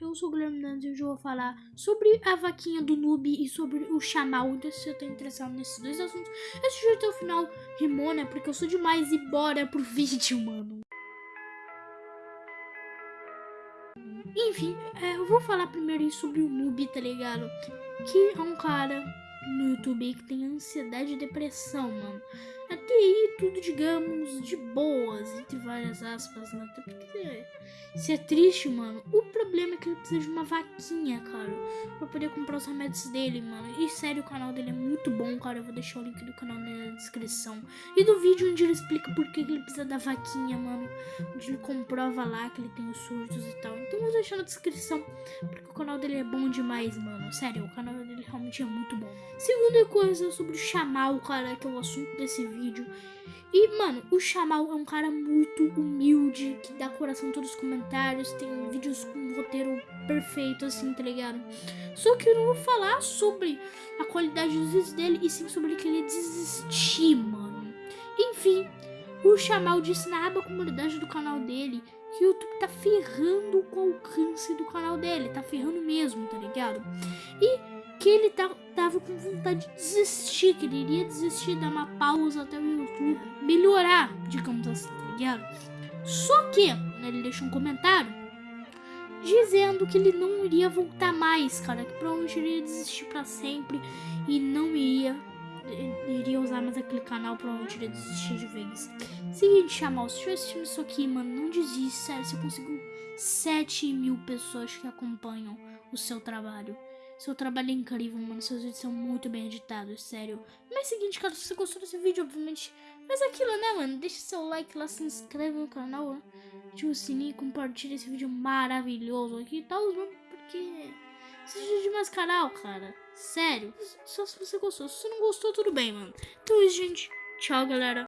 Eu sou o Guilherme Dantas e hoje eu vou falar sobre a vaquinha do noob e sobre o chamal. Então, se você tá interessado nesses dois assuntos, assiste até o final. Rimou, né? Porque eu sou demais e bora pro vídeo, mano. Enfim, é, eu vou falar primeiro sobre o noob, tá ligado? Que é um cara no YouTube aí que tem ansiedade e depressão, mano. Até aí, tudo, digamos, de boas, entre várias aspas, né? Até porque isso é triste, mano. O problema é que ele precisa de uma vaquinha, cara, pra poder comprar os remédios dele, mano. E sério, o canal dele é muito bom, cara. Eu vou deixar o link do canal na descrição. E do vídeo onde ele explica por que ele precisa da vaquinha, mano. Onde ele comprova lá que ele tem os surtos e tal. Então eu vou deixar na descrição, porque o canal dele é bom demais, mano. Sério, o canal dele realmente é muito bom. Segunda coisa sobre o Chamal, cara, que é o assunto desse vídeo. E, mano, o Chamal é um cara muito humilde, que dá coração em todos os comentários, tem vídeos com um roteiro perfeito, assim, tá ligado? Só que eu não vou falar sobre a qualidade dos vídeos dele, e sim sobre que ele desistir, mano. Enfim, o Chamal disse na aba comunidade do canal dele que o YouTube tá ferrando com o alcance do canal dele, tá ferrando mesmo, tá ligado? E que ele tava com vontade de desistir, que ele iria desistir, dar uma pausa até o YouTube melhorar, digamos assim, tá ligado? Só que né, ele deixou um comentário dizendo que ele não iria voltar mais, cara, que provavelmente iria desistir para sempre e não iria iria usar mais aquele canal, provavelmente iria desistir de vez. Seguinte, Chamal, se estiver assistindo isso aqui, mano, não desiste, sério, você conseguiu 7 mil pessoas que acompanham o seu trabalho. Seu trabalho é incrível, mano. Seus vídeos são muito bem editados, sério. Mas é o seguinte, cara, se você gostou desse vídeo, obviamente, faz aquilo, né, mano? Deixa seu like lá, se inscreve no canal, né? ativa o sininho, compartilha esse vídeo maravilhoso aqui e tal, mano, porque seja de mais canal, cara. Sério. Só se você gostou. Se você não gostou, tudo bem, mano. Então é isso, gente. Tchau, galera.